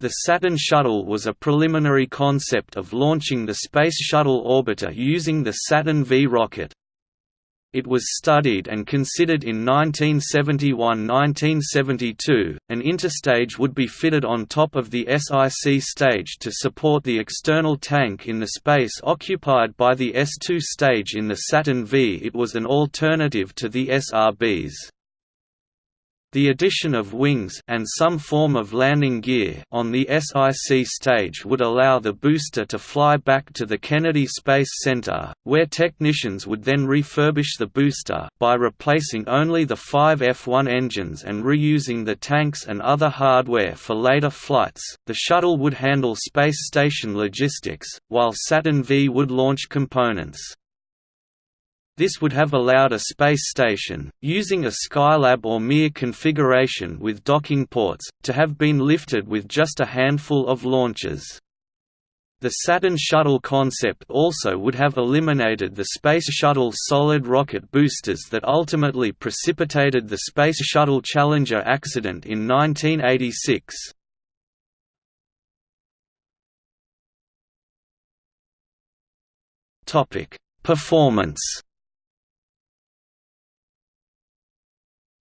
The Saturn Shuttle was a preliminary concept of launching the Space Shuttle orbiter using the Saturn V rocket. It was studied and considered in 1971–1972. An interstage would be fitted on top of the SIC stage to support the external tank in the space occupied by the S2 stage in the Saturn V. It was an alternative to the SRBs. The addition of wings and some form of landing gear on the SIC stage would allow the booster to fly back to the Kennedy Space Center, where technicians would then refurbish the booster by replacing only the five F-1 engines and reusing the tanks and other hardware for later flights. The shuttle would handle space station logistics, while Saturn V would launch components. This would have allowed a space station, using a Skylab or Mir configuration with docking ports, to have been lifted with just a handful of launches. The Saturn Shuttle concept also would have eliminated the Space Shuttle solid rocket boosters that ultimately precipitated the Space Shuttle Challenger accident in 1986. Performance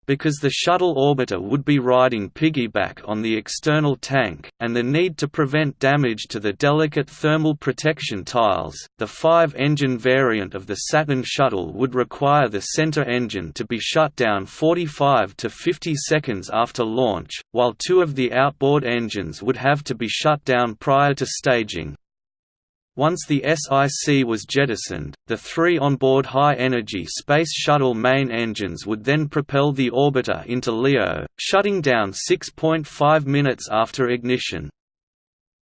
because the shuttle orbiter would be riding piggyback on the external tank, and the need to prevent damage to the delicate thermal protection tiles, the five-engine variant of the Saturn shuttle would require the center engine to be shut down 45 to 50 seconds after launch, while two of the outboard engines would have to be shut down prior to staging. Once the SIC was jettisoned, the three onboard high-energy Space Shuttle main engines would then propel the orbiter into LEO, shutting down 6.5 minutes after ignition.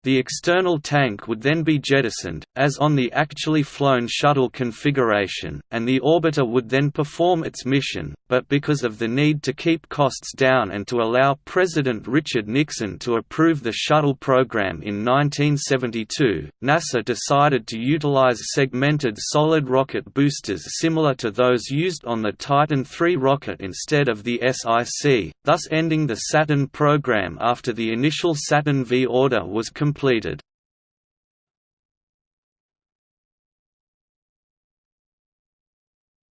The external tank would then be jettisoned, as on the actually flown shuttle configuration, and the orbiter would then perform its mission, but because of the need to keep costs down and to allow President Richard Nixon to approve the shuttle program in 1972, NASA decided to utilize segmented solid rocket boosters similar to those used on the Titan III rocket instead of the SIC, thus ending the Saturn program after the initial Saturn V order was completed completed.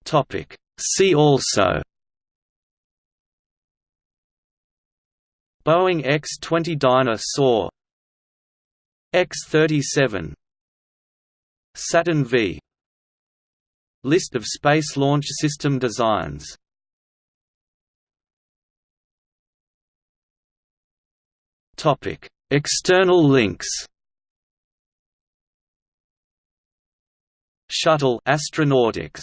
Topic. See also. Boeing X-20 Dyna Soar X-37 Saturn V. List of Space Launch System designs. Topic External links. Shuttle Astronautics